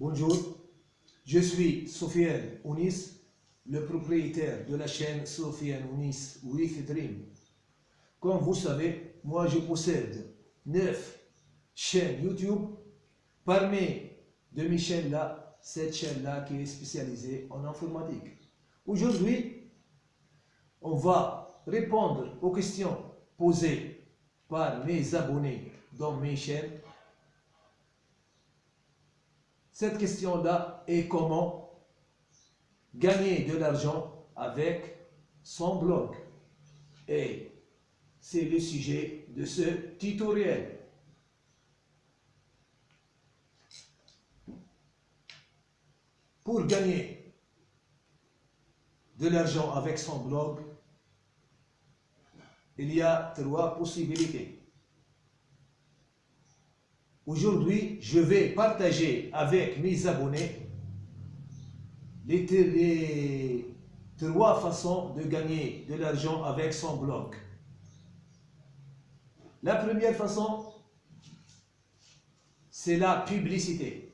Bonjour, je suis Sofiane Ounis, le propriétaire de la chaîne Sofiane Ounis with Dream. Comme vous savez, moi je possède 9 chaînes YouTube. Parmi de mes chaînes là, cette chaîne là qui est spécialisée en informatique. Aujourd'hui, on va répondre aux questions posées par mes abonnés dans mes chaînes cette question-là est comment gagner de l'argent avec son blog. Et c'est le sujet de ce tutoriel. Pour gagner de l'argent avec son blog, il y a trois possibilités. Aujourd'hui, je vais partager avec mes abonnés les, trois façons de gagner de l'argent avec son blog. La première façon, c'est la publicité.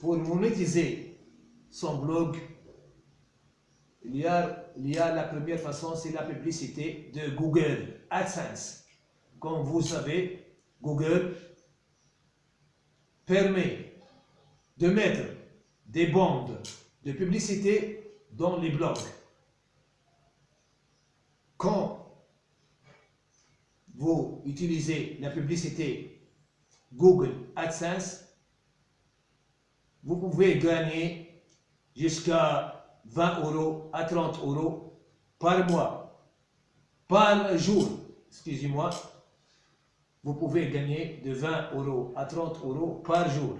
Pour monétiser son blog, il y a, il y a la première façon, c'est la publicité de Google AdSense. Comme vous savez, Google permet de mettre des bandes de publicité dans les blogs. Quand vous utilisez la publicité Google AdSense, vous pouvez gagner jusqu'à 20 euros à 30 euros par mois, par jour, excusez-moi, vous pouvez gagner de 20 euros à 30 euros par jour.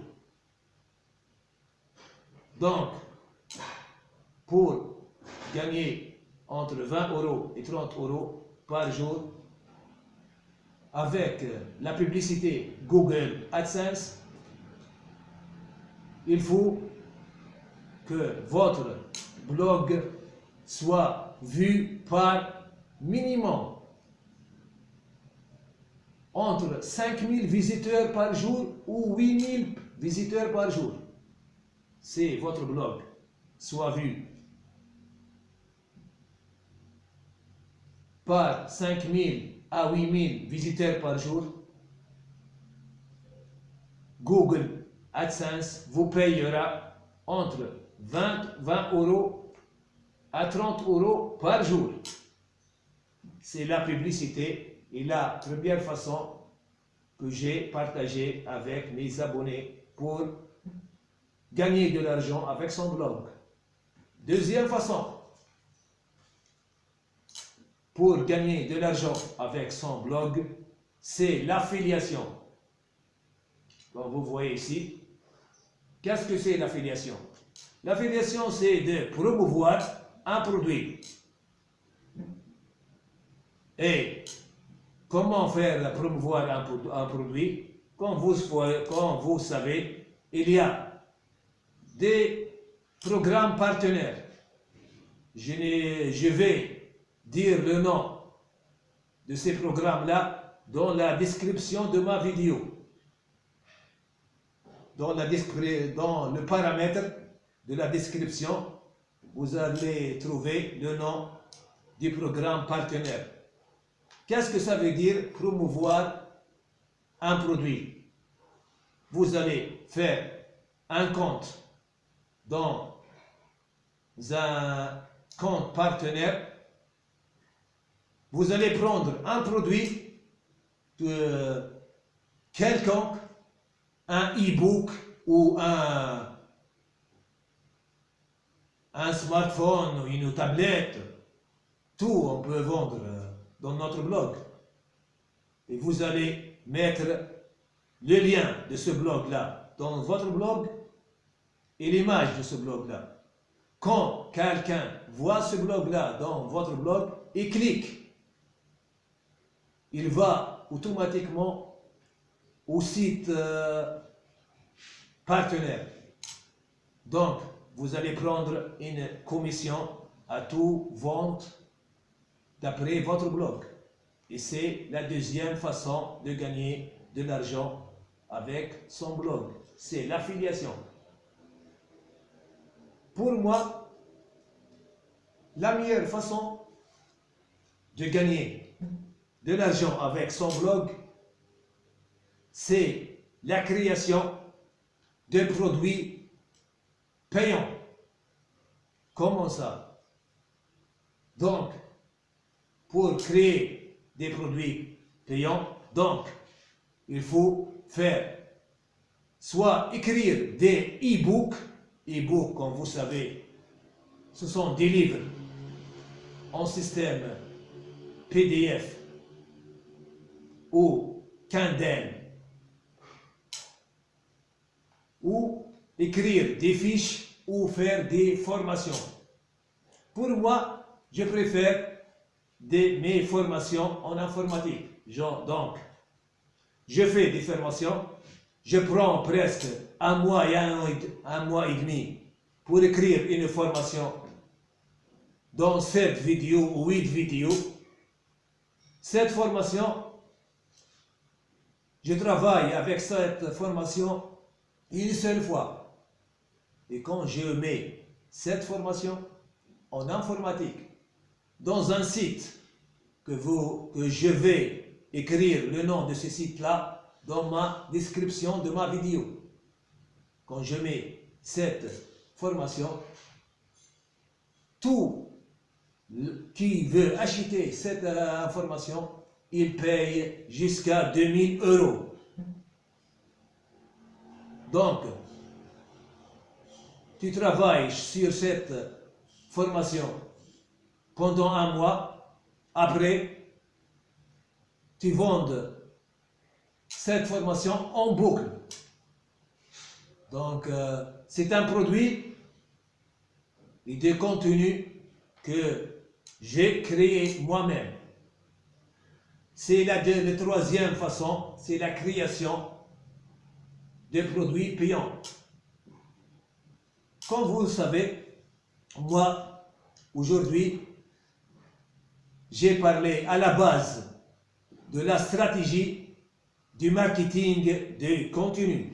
Donc, pour gagner entre 20 euros et 30 euros par jour, avec la publicité Google AdSense, il faut que votre blog soit vu par minimum entre 5000 visiteurs par jour ou 8000 visiteurs par jour. C'est votre blog soit vu par 5000 à 8000 visiteurs par jour. Google AdSense vous payera entre 20, 20 euros à 30 euros par jour. C'est la publicité et la première façon que j'ai partagée avec mes abonnés pour gagner de l'argent avec son blog. Deuxième façon, pour gagner de l'argent avec son blog, c'est l'affiliation. Comme vous voyez ici, qu'est-ce que c'est l'affiliation? L'affiliation, c'est de promouvoir un produit. Et comment faire promouvoir un, produit? Comme vous, comme vous savez, il y a des programmes partenaires. Je vais dire le nom de ces programmes-là dans la description de ma vidéo. Dans, le paramètre de la description, vous allez trouver le nom du programme partenaire. Qu'est-ce que ça veut dire promouvoir un produit? Vous allez faire un compte dans un compte partenaire. Vous allez prendre un produit de quelconque, un e-book ou un un smartphone ou une tablette, tout on peut vendre euh, dans notre blog. Et vous allez mettre le lien de ce blog-là dans votre blog et l'image de ce blog-là. Quand quelqu'un voit ce blog-là dans votre blog et clique, il va automatiquement au site euh, partenaire. Donc, vous allez prendre une commission à tout vente d'après votre blog. Et c'est la deuxième façon de gagner de l'argent avec son blog. C'est l'affiliation. Pour moi, la meilleure façon de gagner de l'argent avec son blog, c'est la création de produits payants. Comment ça? Donc, pour créer des produits payants, donc, il faut faire soit écrire des e-books, e-books, comme vous savez, ce sont des livres en système PDF ou Kindle ou écrire des fiches ou faire des formations. Pour moi, je préfère des, mes formations en informatique. Donc, je fais des formations, je prends presque un mois et un, un mois et demi pour écrire une formation dans cette vidéo ou huit vidéos. Cette formation, je travaille avec cette formation une seule fois. Et quand je mets cette formation en informatique dans un site que, je vais écrire le nom de ce site-là dans ma description de ma vidéo. Quand je mets cette formation, tout qui veut acheter cette euh, information, il paye jusqu'à 2000 euros. Donc, tu travailles sur cette formation pendant un mois, après, tu vends cette formation en boucle. Donc, euh, c'est un produit et des contenus que j'ai créé moi-même. C'est la troisième façon, c'est la création des produits payants. Comme vous le savez, moi, aujourd'hui, j'ai parlé à la base de la stratégie du marketing de contenu.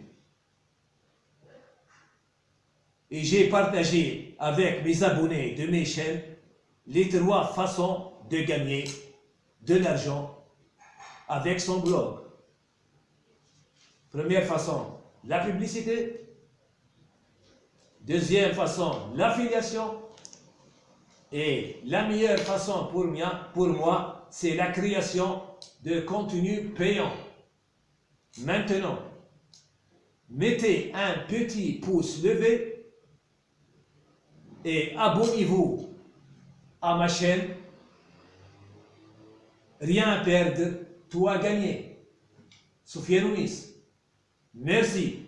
Et j'ai partagé avec mes abonnés de mes chaînes les trois façons de gagner de l'argent avec son blog. Première façon, la publicité. Deuxième façon, l'affiliation. Et la meilleure façon pour moi, c'est la création de contenu payant. Maintenant, mettez un petit pouce levé et abonnez-vous à ma chaîne. Rien à perdre, tout à gagner. Sophia Nunes. Merci.